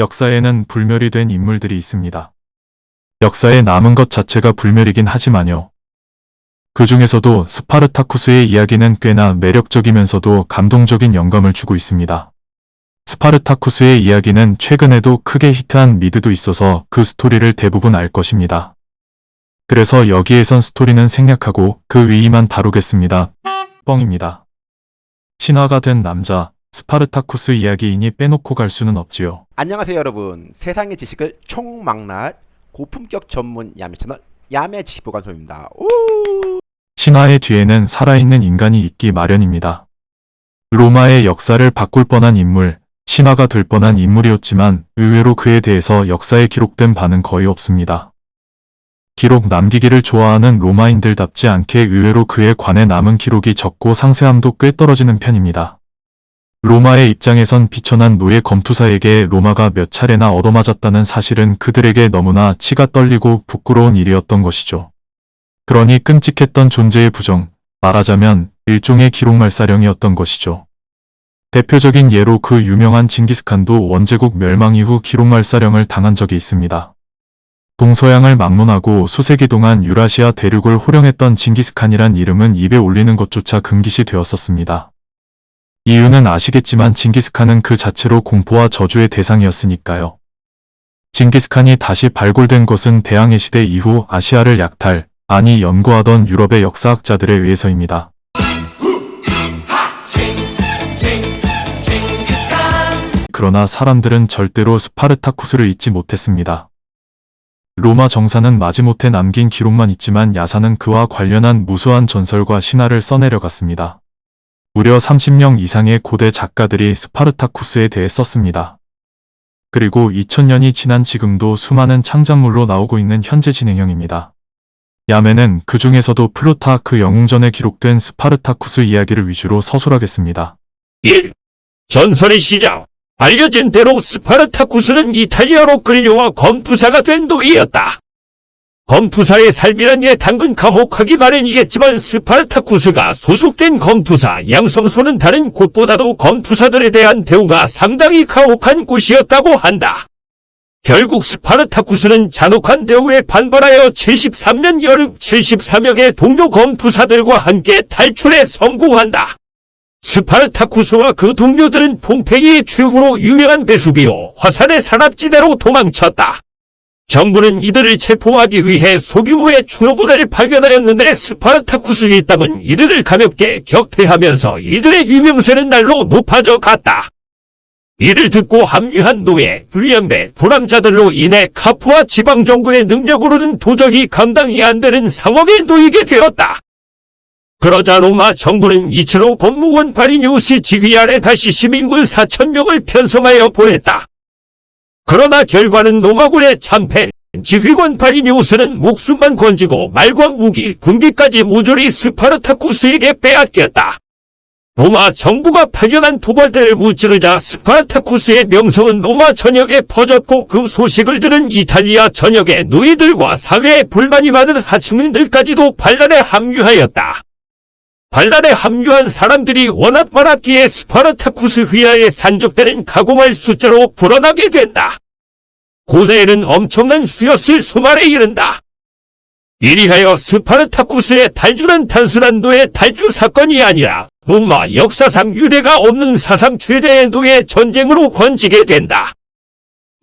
역사에는 불멸이 된 인물들이 있습니다. 역사에 남은 것 자체가 불멸이긴 하지만요. 그 중에서도 스파르타쿠스의 이야기는 꽤나 매력적이면서도 감동적인 영감을 주고 있습니다. 스파르타쿠스의 이야기는 최근에도 크게 히트한 미드도 있어서 그 스토리를 대부분 알 것입니다. 그래서 여기에선 스토리는 생략하고 그 의의만 다루겠습니다. 뻥입니다. 신화가 된 남자, 스파르타쿠스 이야기이니 빼놓고 갈 수는 없지요. 안녕하세요 여러분 세상의 지식을 총망라할 고품격 전문 야매 채널 야매 지식보관소입니다 오! 신화의 뒤에는 살아있는 인간이 있기 마련입니다. 로마의 역사를 바꿀 뻔한 인물, 신화가 될 뻔한 인물이었지만 의외로 그에 대해서 역사에 기록된 바는 거의 없습니다. 기록 남기기를 좋아하는 로마인들답지 않게 의외로 그에 관해 남은 기록이 적고 상세함도 꽤 떨어지는 편입니다. 로마의 입장에선 비천한 노예 검투사에게 로마가 몇 차례나 얻어맞았다는 사실은 그들에게 너무나 치가 떨리고 부끄러운 일이었던 것이죠. 그러니 끔찍했던 존재의 부정, 말하자면 일종의 기록말사령이었던 것이죠. 대표적인 예로 그 유명한 징기스칸도 원제국 멸망 이후 기록말사령을 당한 적이 있습니다. 동서양을 막론하고 수세기 동안 유라시아 대륙을 호령했던 징기스칸이란 이름은 입에 올리는 것조차 금기시 되었었습니다. 이유는 아시겠지만 징기스칸은 그 자체로 공포와 저주의 대상이었으니까요. 징기스칸이 다시 발굴된 것은 대항해 시대 이후 아시아를 약탈, 아니 연구하던 유럽의 역사학자들에 의해서입니다. 그러나 사람들은 절대로 스파르타쿠스를 잊지 못했습니다. 로마 정사는 마지못해 남긴 기록만 있지만 야사는 그와 관련한 무수한 전설과 신화를 써내려갔습니다. 무려 30명 이상의 고대 작가들이 스파르타쿠스에 대해 썼습니다. 그리고 2000년이 지난 지금도 수많은 창작물로 나오고 있는 현재 진행형입니다. 야매는 그 중에서도 플루타크 영웅전에 기록된 스파르타쿠스 이야기를 위주로 서술하겠습니다. 1. 전설의 시작. 알려진 대로 스파르타쿠스는 이탈리아로 끌려와 검투사가 된 노예였다. 검투사의 삶이란 예 당근 가혹하기 마련이겠지만 스파르타쿠스가 소속된 검투사 양성소는 다른 곳보다도 검투사들에 대한 대우가 상당히 가혹한 곳이었다고 한다. 결국 스파르타쿠스는 잔혹한 대우에 반발하여 73년 여름 73명의 동료 검투사들과 함께 탈출에 성공한다. 스파르타쿠스와 그 동료들은 폼페이의 최후로 유명한 베수비오 화산의 산악지대로 도망쳤다. 정부는 이들을 체포하기 위해 소규모의 추노부대를 파견하였는데 스파르타쿠스 일당은 이들을 가볍게 격퇴하면서 이들의 유명세는 날로 높아져 갔다. 이를 듣고 합류한 노예, 불량배, 불황자들로 인해 카프와 지방정부의 능력으로는 도저히 감당이 안 되는 상황에 놓이게 되었다. 그러자 로마 정부는 이치로 법무원 바리뉴스 지휘 아래 다시 시민군 4천명을 편성하여 보냈다. 그러나 결과는 로마군의 참패, 지휘관 바리뉴스는 목숨만 건지고 말과 무기, 군기까지 모조리 스파르타쿠스에게 빼앗겼다. 로마 정부가 파견한 토벌대를 무찌르자 스파르타쿠스의 명성은 로마 전역에 퍼졌고 그 소식을 들은 이탈리아 전역의 노예들과 사회에 불만이 많은 하층민들까지도 반란에 합류하였다. 반란에 합류한 사람들이 워낙 많았기에 스파르타쿠스 휘하에 산적떼는 가공할 숫자로 불어나게 된다. 고대에는 엄청난 수였을 수만에 이른다. 이리하여 스파르타쿠스의 탈주는 단순한 노예 탈주 사건이 아니라 로마 역사상 유례가 없는 사상 최대의 노예 전쟁으로 번지게 된다.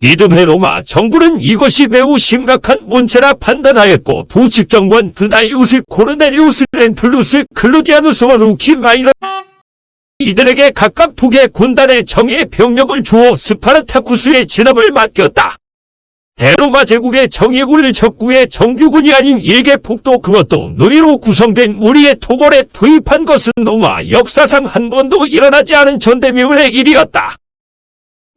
이듬해 로마 정부는 이것이 매우 심각한 문제라 판단하였고 두 집정관 그나이우스 코르넬리우스 렌툴루스 클로디아누스와 루키 마이너 이들에게 각각 두 개 군단의 정예 병력을 주어 스파르타쿠스의 진압을 맡겼다. 대로마 제국의 정예군을 적국의 정규군이 아닌 일개 폭도 그것도 노예로 구성된 무리의 토벌에 투입한 것은 로마 역사상 한 번도 일어나지 않은 전대미문의 일이었다.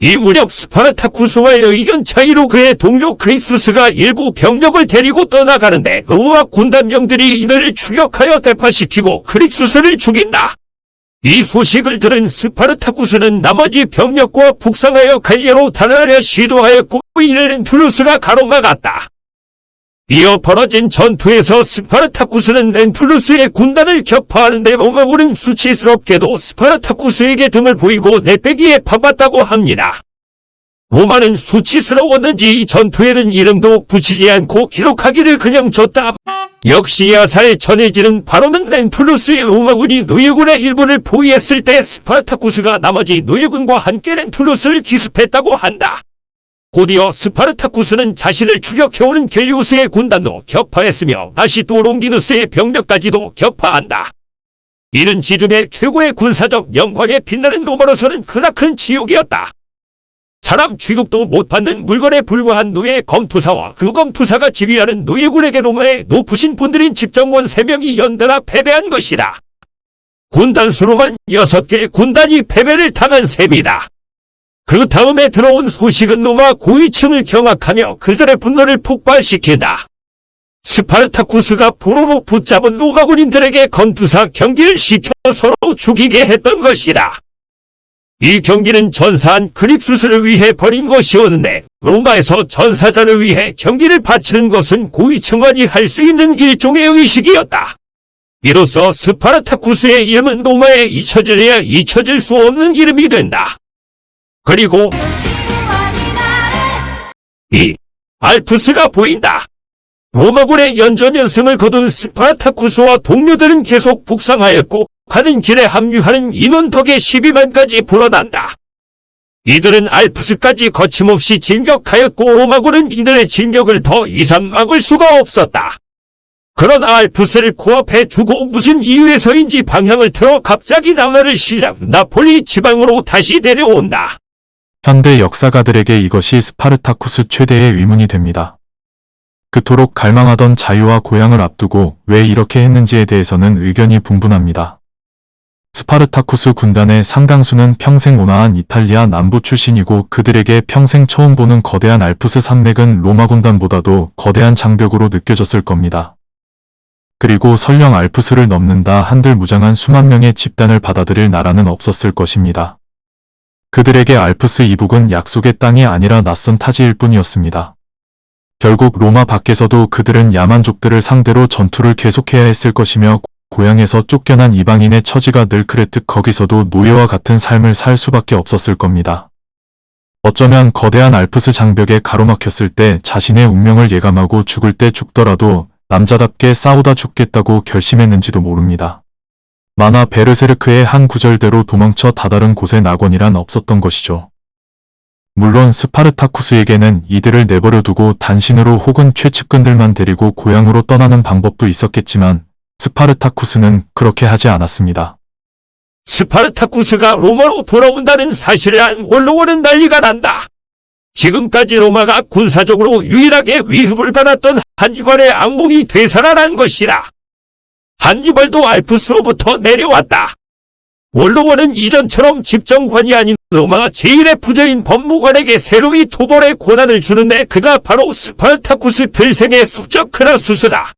이 무렵 스파르타쿠스와의 의견 차이로 그의 동료 크릭수스가 일부 병력을 데리고 떠나가는데 로마 군단병들이 이들을 추격하여 대파시키고 크릭수스를 죽인다. 이 소식을 들은 스파르타쿠스는 나머지 병력과 북상하여 갈리아로 달아나려 시도하였고 이를 렌툴루스가 가로막았다. 이어 벌어진 전투에서 스파르타쿠스는 렌툴루스의 군단을 격파하는데 로마군은 수치스럽게도 스파르타쿠스에게 등을 보이고 내빼기에 바빴다고 합니다. 로마는 수치스러웠는지 이 전투에는 이름도 붙이지 않고 기록하기를 그만뒀다. 역시 야사에 전해지는 바로는 렌툴루스의 로마군이 노예군의 일부를 포위했을 때 스파르타쿠스가 나머지 노예군과 함께 렌툴루스를 기습했다고 한다. 곧이어 스파르타쿠스는 자신을 추격해오는 겔리우스의 군단도 격파했으며 다시 또 롱기누스의 병력까지도 격파한다. 이는 지중해 최고의 군사적 영광에 빛나는 로마로서는 크나큰 치욕이었다. 사람 취급도 못 받는 물건에 불과한 노예 검투사와 그 검투사가 지휘하는 노예군에게 로마의 높으신 분들인 집정관 3명이 연달아 패배한 것이다. 군단 수로만 6개의 군단이 패배를 당한 셈이다. 그 다음에 들어온 소식은 로마 고위층을 경악하며 그들의 분노를 폭발시킨다. 스파르타쿠스가 포로로 붙잡은 로마 군인들에게 검투사 경기를 시켜 서로 죽이게 했던 것이다. 이 경기는 전사한 크릭수스를 위해 벌인 것이었는데 로마에서 전사자를 위해 경기를 바치는 것은 고위층만이 할 수 있는 일종의 의식이었다. 이로써 스파르타쿠스의 이름은 로마에 잊혀질래야 잊혀질 수 없는 이름이 된다. 그리고 이 알프스가 보인다. 로마군에 연전 연승을 거둔 스파르타쿠스와 동료들은 계속 북상하였고 가는 길에 합류하는 인원 덕에 12만까지 불어난다. 이들은 알프스까지 거침없이 진격하였고 로마군은 이들의 진격을 더 이상 막을 수가 없었다. 그러나 알프스를 코앞에 두고 무슨 이유에서인지 방향을 틀어 갑자기 남하를 시작 나폴리 지방으로 다시 내려온다. 현대 역사가들에게 이것이 스파르타쿠스 최대의 의문이 됩니다. 그토록 갈망하던 자유와 고향을 앞두고 왜 이렇게 했는지에 대해서는 의견이 분분합니다. 스파르타쿠스 군단의 상당수는 평생 온화한 이탈리아 남부 출신이고 그들에게 평생 처음 보는 거대한 알프스 산맥은 로마 군단보다도 거대한 장벽으로 느껴졌을 겁니다. 그리고 설령 알프스를 넘는다 한들 무장한 수만 명의 집단을 받아들일 나라는 없었을 것입니다. 그들에게 알프스 이북은 약속의 땅이 아니라 낯선 타지일 뿐이었습니다. 결국 로마 밖에서도 그들은 야만족들을 상대로 전투를 계속해야 했을 것이며 고향에서 쫓겨난 이방인의 처지가 늘 그랬듯 거기서도 노예와 같은 삶을 살 수밖에 없었을 겁니다. 어쩌면 거대한 알프스 장벽에 가로막혔을 때 자신의 운명을 예감하고 죽을 때 죽더라도 남자답게 싸우다 죽겠다고 결심했는지도 모릅니다. 만화 베르세르크의 한 구절대로 도망쳐 다다른 곳에 낙원이란 없었던 것이죠. 물론 스파르타쿠스에게는 이들을 내버려 두고 단신으로 혹은 최측근들만 데리고 고향으로 떠나는 방법도 있었겠지만 스파르타쿠스는 그렇게 하지 않았습니다. 스파르타쿠스가 로마로 돌아온다는 사실을 안 원로원은 난리가 난다. 지금까지 로마가 군사적으로 유일하게 위협을 받았던 한니발의 악몽이 되살아난 것이다. 한니발도 알프스로부터 내려왔다. 원로원은 이전처럼 집정관이 아닌 로마 제1의 부자인 법무관에게 새로이 토벌의 권한을 주는데 그가 바로 스파르타쿠스 필생의 숙적 크라수스다.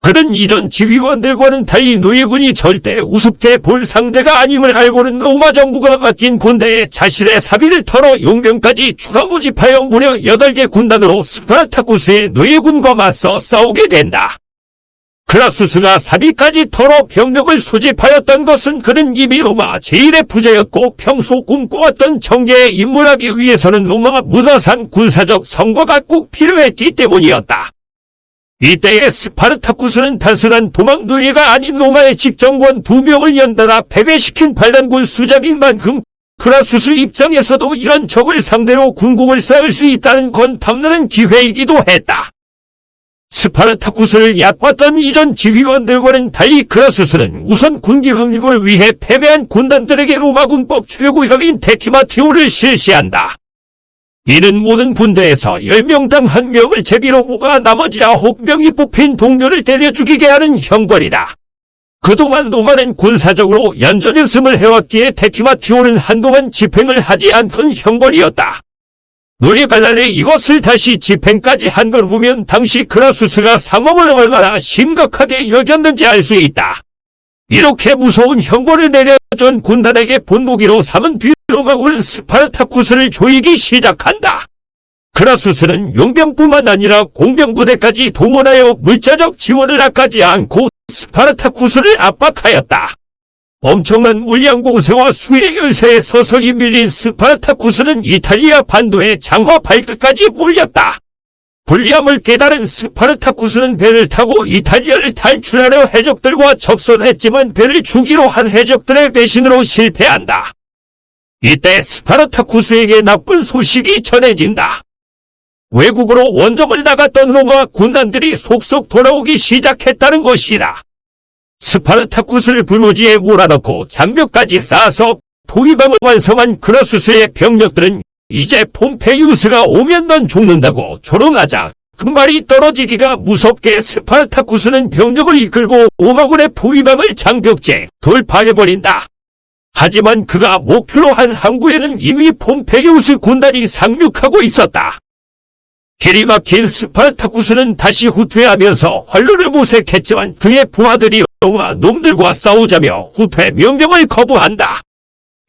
그는 이전 지휘관들과는 달리 노예군이 절대 우습게 볼 상대가 아님을 알고는 로마 정부가 맡긴 군대에 자신의 사비를 털어 용병까지 추가 모집하여 무려 8개 군단으로 스파르타쿠스의 노예군과 맞서 싸우게 된다. 크라수스가 사비까지 털어 병력을 소집하였던 것은 그는 이미 로마 제1의 부자였고 평소 꿈꿔왔던 정계에 입문하기 위해서는 로마 문화상 군사적 성과가 꼭 필요했기 때문이었다. 이때의 스파르타쿠스는 단순한 도망 노예가 아닌 로마의 집정관 두 명을 연달아 패배시킨 반란군 수장인 만큼 크라수스 입장에서도 이런 적을 상대로 군공을 쌓을 수 있다는 건 탐나는 기회이기도 했다. 스파르타쿠스를 얕봤던 이전 지휘관들과는 달리 크라수스는 우선 군기 확립을 위해 패배한 군단들에게 로마군법 최고형인 데키마티오를 실시한다. 이는 모든 군대에서 10명당 1명을 제비로 뽑아 나머지 9명이 뽑힌 동료를 때려 죽이게 하는 형벌이다. 그동안 로마는 군사적으로 연전연승을 해왔기에 데키마티오는 한동안 집행을 하지 않던 형벌이었다. 노리발랄에 이것을 다시 집행까지 한 걸 보면 당시 크라수스가 상황을 얼마나 심각하게 여겼는지 알 수 있다. 이렇게 무서운 형벌을 내려 전 군단에게 본보기로 삼은 뒤 로마군은 스파르타쿠스를 조이기 시작한다. 크라수스는 용병뿐만 아니라 공병부대까지 동원하여 물자적 지원을 아끼지 않고 스파르타쿠스를 압박하였다. 엄청난 물량 공세와 수의 열세에 서서히 밀린 스파르타쿠스는 이탈리아 반도의 장화 발끝까지 몰렸다. 불리함을 깨달은 스파르타쿠스는 배를 타고 이탈리아를 탈출하려 해적들과 접선했지만 배를 주기로 한 해적들의 배신으로 실패한다. 이때 스파르타쿠스에게 나쁜 소식이 전해진다. 외국으로 원정을 나갔던 로마 군단들이 속속 돌아오기 시작했다는 것이다. 스파르타쿠스를 불모지에 몰아넣고 장벽까지 쌓아서 포위망을 완성한 크라수스의 병력들은 이제 폼페이우스가 오면 넌 죽는다고 조롱하자 그 말이 떨어지기가 무섭게 스파르타쿠스는 병력을 이끌고 로마군의 포위망을 장벽째 돌파해버린다. 하지만 그가 목표로 한 항구에는 이미 폼페이우스 군단이 상륙하고 있었다. 길이 막힌 스파르타쿠스는 다시 후퇴하면서 활로를 모색했지만 그의 부하들이 로마 놈들과 싸우자며 후퇴 명령을 거부한다.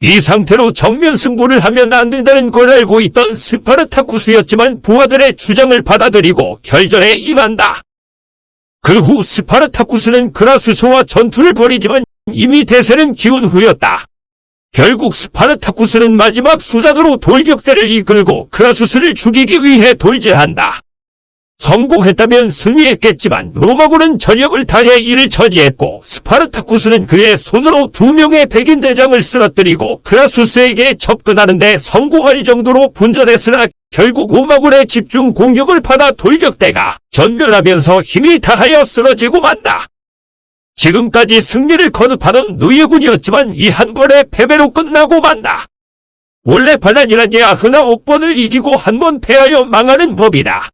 이 상태로 정면 승부를 하면 안 된다는 걸 알고 있던 스파르타쿠스였지만 부하들의 주장을 받아들이고 결전에 임한다. 그 후 스파르타쿠스는 그라수소와 전투를 벌이지만 이미 대세는 기운 후였다. 결국 스파르타쿠스는 마지막 수단으로 돌격대를 이끌고 크라수스를 죽이기 위해 돌진한다. 성공했다면 승리했겠지만 로마군은 전력을 다해 이를 처지했고 스파르타쿠스는 그의 손으로 두 명의 백인 대장을 쓰러뜨리고 크라수스에게 접근하는데 성공할 정도로 분전했으나 결국 로마군의 집중 공격을 받아 돌격대가 전멸하면서 힘이 다하여 쓰러지고 만다. 지금까지 승리를 거듭하던 노예군이었지만 이 한 번의 패배로 끝나고 만다. 원래 반란이란 게 아흔아홉 번을 이기고 한 번 패하여 망하는 법이다.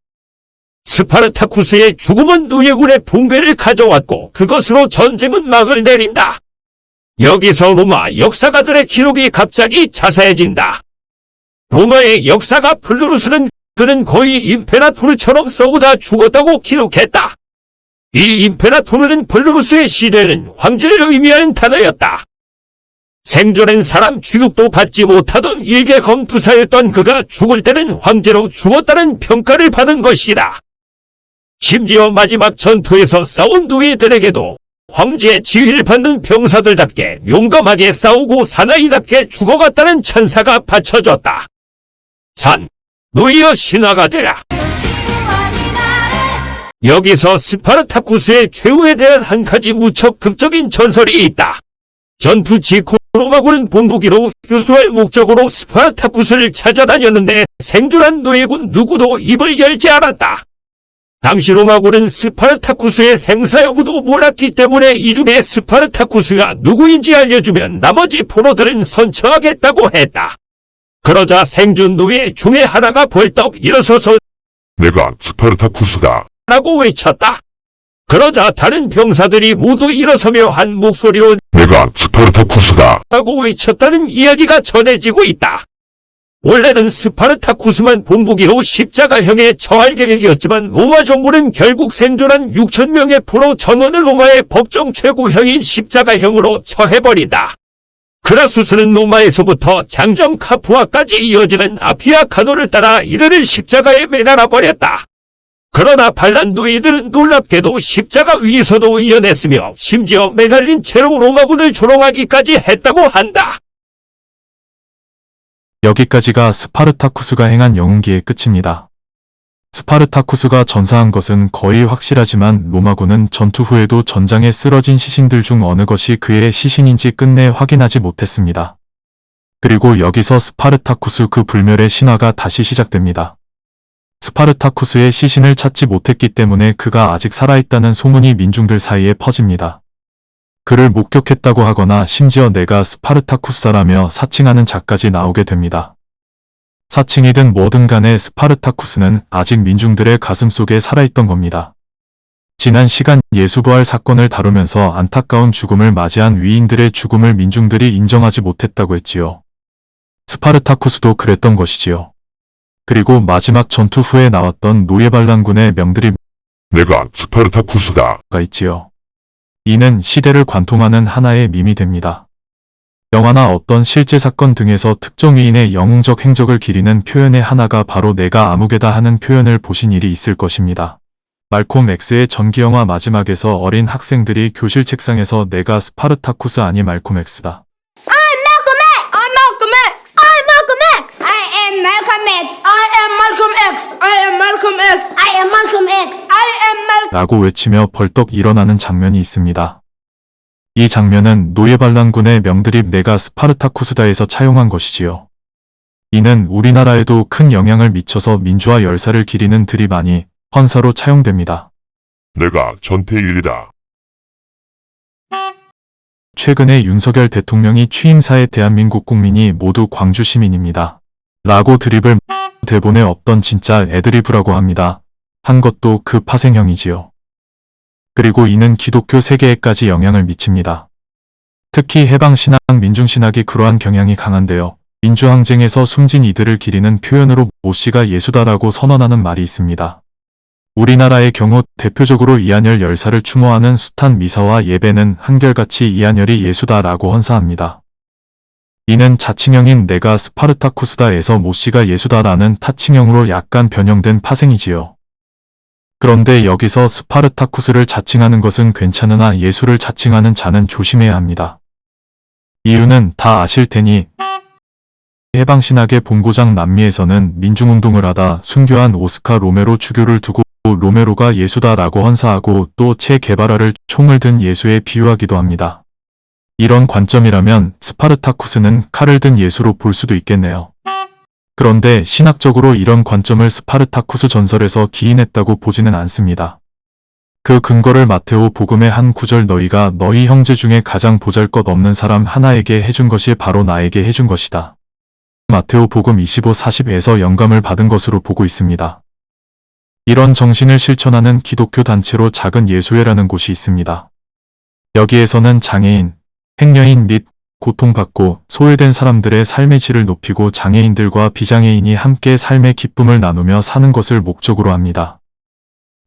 스파르타쿠스의 죽음은 노예군의 붕괴를 가져왔고 그것으로 전쟁은 막을 내린다. 여기서 로마 역사가들의 기록이 갑자기 자세해진다. 로마의 역사가 플로루스는 그는 거의 임페라토르처럼 싸우다 죽었다고 기록했다. 이 임페라토르는 플로루스의 시대는 황제를 의미하는 단어였다. 생전엔 사람 취급도 받지 못하던 일개 검투사였던 그가 죽을 때는 황제로 죽었다는 평가를 받은 것이다. 심지어 마지막 전투에서 싸운 노예들에게도 황제의 지휘를 받는 병사들답게 용감하게 싸우고 사나이답게 죽어갔다는 찬사가 바쳐졌다. 산, 노예여 신화가 되라. 여기서 스파르타쿠스의 최후에 대한 한 가지 무척 극적인 전설이 있다. 전투 직후 로마군은 본보기로 효수할 목적으로 스파르타쿠스를 찾아다녔는데 생존한 노예군 누구도 입을 열지 않았다. 당시 로마군은 스파르타쿠스의 생사 여부도 몰랐기 때문에 이 중에 스파르타쿠스가 누구인지 알려주면 나머지 포로들은 선처하겠다고 했다. 그러자 생존 노예 중에 하나가 벌떡 일어서서 내가 스파르타쿠스다. 라고 외쳤다. 그러자 다른 병사들이 모두 일어서며 한 목소리로 내가 스파르타쿠스다. 라고 외쳤다는 이야기가 전해지고 있다. 원래는 스파르타쿠스만 본보기로 십자가형에 처할 계획이었지만 로마 정부는 결국 생존한 6천명의 포로 전원을 로마의 법정 최고형인 십자가형으로 처해버린다. 크라수스는 로마에서부터 장정 카푸아까지 이어지는 아피아 가도를 따라 이들을 십자가에 매달아 버렸다. 그러나 반란 노예들은 놀랍게도 십자가 위에서도 의연했으며 심지어 매달린 채로 로마군을 조롱하기까지 했다고 한다. 여기까지가 스파르타쿠스가 행한 영웅기의 끝입니다. 스파르타쿠스가 전사한 것은 거의 확실하지만 로마군은 전투 후에도 전장에 쓰러진 시신들 중 어느 것이 그의 시신인지 끝내 확인하지 못했습니다. 그리고 여기서 스파르타쿠스 그 불멸의 신화가 다시 시작됩니다. 스파르타쿠스의 시신을 찾지 못했기 때문에 그가 아직 살아있다는 소문이 민중들 사이에 퍼집니다. 그를 목격했다고 하거나 심지어 내가 스파르타쿠스라며 사칭하는 자까지 나오게 됩니다. 사칭이든 뭐든 간에 스파르타쿠스는 아직 민중들의 가슴 속에 살아있던 겁니다. 지난 시간 예수부활 사건을 다루면서 안타까운 죽음을 맞이한 위인들의 죽음을 민중들이 인정하지 못했다고 했지요. 스파르타쿠스도 그랬던 것이지요. 그리고 마지막 전투 후에 나왔던 노예반란군의 명들이 내가 스파르타쿠스다. 가 있지요. 이는 시대를 관통하는 하나의 밈이 됩니다. 영화나 어떤 실제 사건 등에서 특정 위인의 영웅적 행적을 기리는 표현의 하나가 바로 내가 아무개다 하는 표현을 보신 일이 있을 것입니다. 말콤 X의 전기영화 마지막에서 어린 학생들이 교실 책상에서 내가 스파르타쿠스 아니 말콤 X다. I'm Malcolm X. I'm Malcolm X. I am Malcolm X. I am Malcolm X. I am Malcolm X. I am Malcolm X. I am Malcolm 라고 외치며 벌떡 일어나는 장면이 있습니다. 이 장면은 노예반란군의 명드립 내가 스파르타쿠스다에서 차용한 것이지요. 이는 우리나라에도 큰 영향을 미쳐서 민주화 열사를 기리는 드립 아니 헌사로 차용됩니다. 내가 전태일이다. 최근에 윤석열 대통령이 취임사에 대한민국 국민이 모두 광주 시민입니다. 라고 드립을 대본에 없던 진짜 애드리브라고 합니다. 한 것도 그 파생형이지요. 그리고 이는 기독교 세계에까지 영향을 미칩니다. 특히 해방신앙, 민중신학이 그러한 경향이 강한데요. 민주항쟁에서 숨진 이들을 기리는 표현으로 모씨가 예수다라고 선언하는 말이 있습니다. 우리나라의 경우 대표적으로 이한열 열사를 추모하는 숱한 미사와 예배는 한결같이 이한열이 예수다라고 헌사합니다. 이는 자칭형인 내가 스파르타쿠스다에서 모씨가 예수다라는 타칭형으로 약간 변형된 파생이지요. 그런데 여기서 스파르타쿠스를 자칭하는 것은 괜찮으나 예수를 자칭하는 자는 조심해야 합니다. 이유는 다 아실 테니 해방신학의 본고장 남미에서는 민중운동을 하다 순교한 오스카 로메로 주교를 두고 로메로가 예수다라고 헌사하고 또 체 게바라를 총을 든 예수에 비유하기도 합니다. 이런 관점이라면 스파르타쿠스는 칼을 든 예수로 볼 수도 있겠네요. 그런데 신학적으로 이런 관점을 스파르타쿠스 전설에서 기인했다고 보지는 않습니다. 그 근거를 마태오 복음의 한 구절 너희가 너희 형제 중에 가장 보잘것 없는 사람 하나에게 해준 것이 바로 나에게 해준 것이다. 마태오 복음 25-40에서 영감을 받은 것으로 보고 있습니다. 이런 정신을 실천하는 기독교 단체로 작은 예수회라는 곳이 있습니다. 여기에서는 장애인, 행여인 및 고통받고 소외된 사람들의 삶의 질을 높이고 장애인들과 비장애인이 함께 삶의 기쁨을 나누며 사는 것을 목적으로 합니다.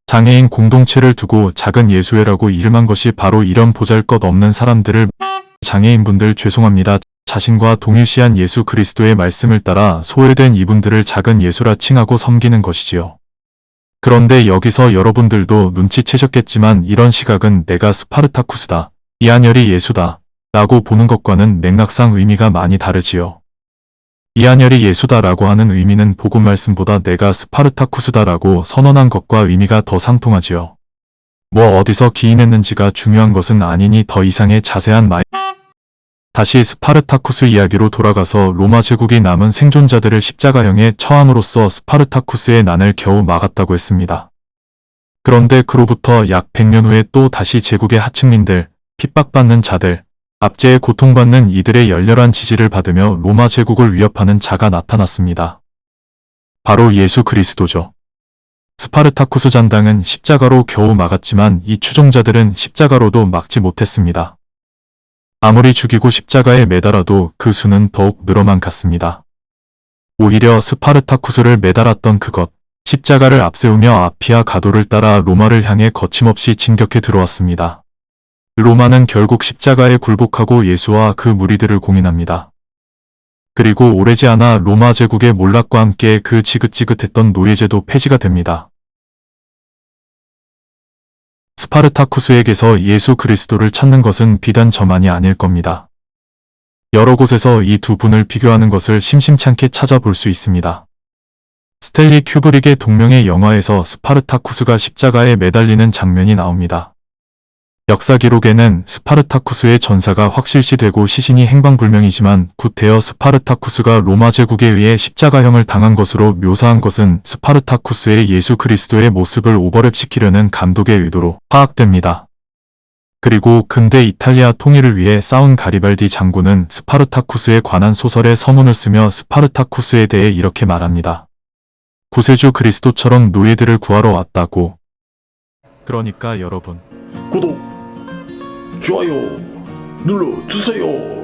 장애인 공동체를 두고 작은 예수회라고 이름한 것이 바로 이런 보잘것없는 사람들을 장애인분들 죄송합니다. 자신과 동일시한 예수 그리스도의 말씀을 따라 소외된 이분들을 작은 예수라 칭하고 섬기는 것이지요. 그런데 여기서 여러분들도 눈치채셨겠지만 이런 시각은 내가 스파르타쿠스다, 이한열이 예수다, 라고 보는 것과는 맥락상 의미가 많이 다르지요. 이한열이 예수다라고 하는 의미는 복음 말씀보다 내가 스파르타쿠스다라고 선언한 것과 의미가 더 상통하지요. 뭐 어디서 기인했는지가 중요한 것은 아니니 더 이상의 자세한 말 다시 스파르타쿠스 이야기로 돌아가서 로마 제국이 남은 생존자들을 십자가형에 처함으로써 스파르타쿠스의 난을 겨우 막았다고 했습니다. 그런데 그로부터 약 100년 후에 또 다시 제국의 하층민들, 핍박받는 자들, 압제에 고통받는 이들의 열렬한 지지를 받으며 로마 제국을 위협하는 자가 나타났습니다. 바로 예수 그리스도죠. 스파르타쿠스 잔당은 십자가로 겨우 막았지만 이 추종자들은 십자가로도 막지 못했습니다. 아무리 죽이고 십자가에 매달아도 그 수는 더욱 늘어만 갔습니다. 오히려 스파르타쿠스를 매달았던 그것, 십자가를 앞세우며 아피아 가도를 따라 로마를 향해 거침없이 진격해 들어왔습니다. 로마는 결국 십자가에 굴복하고 예수와 그 무리들을 공인합니다. 그리고 오래지 않아 로마 제국의 몰락과 함께 그 지긋지긋했던 노예제도 폐지가 됩니다. 스파르타쿠스에게서 예수 그리스도를 찾는 것은 비단 저만이 아닐 겁니다. 여러 곳에서 이 두 분을 비교하는 것을 심심찮게 찾아볼 수 있습니다. 스탠리 큐브릭의 동명의 영화에서 스파르타쿠스가 십자가에 매달리는 장면이 나옵니다. 역사 기록에는 스파르타쿠스의 전사가 확실시되고 시신이 행방불명이지만 구태여 스파르타쿠스가 로마 제국에 의해 십자가형을 당한 것으로 묘사한 것은 스파르타쿠스에 예수 그리스도의 모습을 오버랩시키려는 감독의 의도로 파악됩니다. 그리고 근대 이탈리아 통일을 위해 싸운 가리발디 장군은 스파르타쿠스에 관한 소설에 서문을 쓰며 스파르타쿠스에 대해 이렇게 말합니다. 구세주 그리스도처럼 노예들을 구하러 왔다고. 그러니까 여러분. 구독, 좋아요 눌러주세요.